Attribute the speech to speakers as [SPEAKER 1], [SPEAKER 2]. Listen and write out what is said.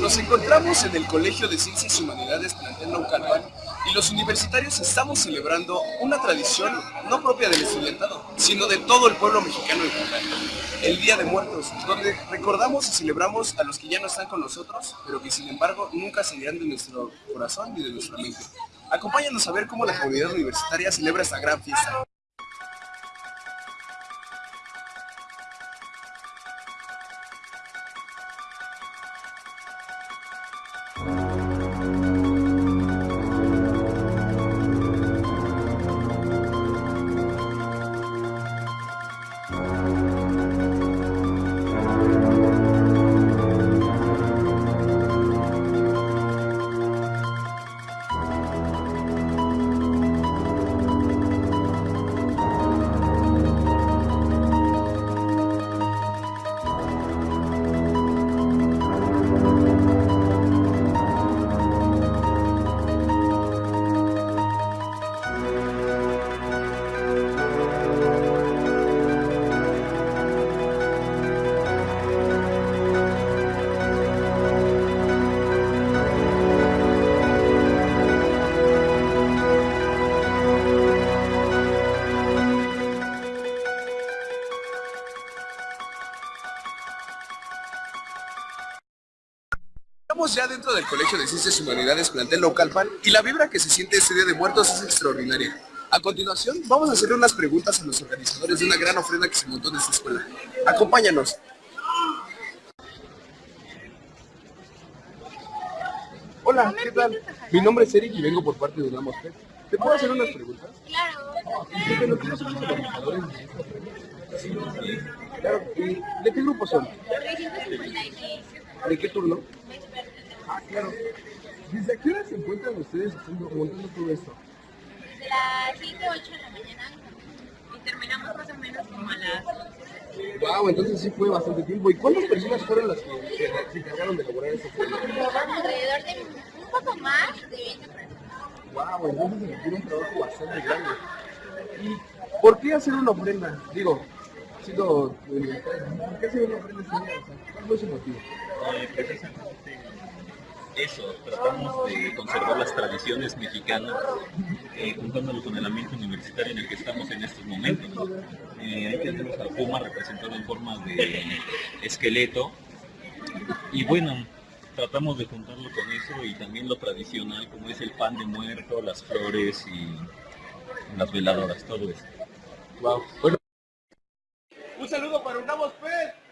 [SPEAKER 1] Nos encontramos en el Colegio de Ciencias y Humanidades Plantel Naucalpan y los universitarios estamos celebrando una tradición no propia del estudiantado, sino de todo el pueblo mexicano en general. El Día de Muertos, donde recordamos y celebramos a los que ya no están con nosotros, pero que sin embargo nunca se de nuestro corazón ni de nuestra mente. Acompáñanos a ver cómo la comunidad universitaria celebra esta gran fiesta. Estamos ya dentro del Colegio de Ciencias y Humanidades Plantel Localpan y la vibra que se siente este Día de Muertos es extraordinaria. A continuación, vamos a hacerle unas preguntas a los organizadores de una gran ofrenda que se montó en esta escuela. Acompáñanos. Hola, ¿qué tal? Mi nombre es Eric y vengo por parte de Unamos Pet. ¿Te puedo hacer unas preguntas?
[SPEAKER 2] Claro.
[SPEAKER 1] Claro, ¿y ¿de qué grupo son?
[SPEAKER 2] 356.
[SPEAKER 1] ¿De qué turno? Ah, claro. ¿Desde a qué hora se encuentran ustedes haciendo, montando todo esto?
[SPEAKER 2] Desde las 7, 8 de la mañana y terminamos más o menos como a las 11.
[SPEAKER 1] Wow, entonces sí fue bastante tiempo. ¿Y cuántas personas fueron las que se, encargaron de elaborar esta ofrenda?
[SPEAKER 2] Alrededor de un poco más de 20 personas.
[SPEAKER 1] Wow, entonces se requiere un trabajo bastante grande. ¿Y por qué hacer una ofrenda? Digo, siendo ¿por qué hacer una ofrenda este ¿Cuál fue su motivo?
[SPEAKER 3] Eh, precisamente eso, tratamos de conservar las tradiciones mexicanas, eh, juntándolo con el ambiente universitario en el que estamos en estos momentos. Eh, ahí tenemos al Puma representado en forma de esqueleto, y bueno, tratamos de juntarlo con eso y también lo tradicional, como es el pan de muerto, las flores y las veladoras, todo eso.
[SPEAKER 1] Wow. Bueno. Un saludo para Unamos Pet.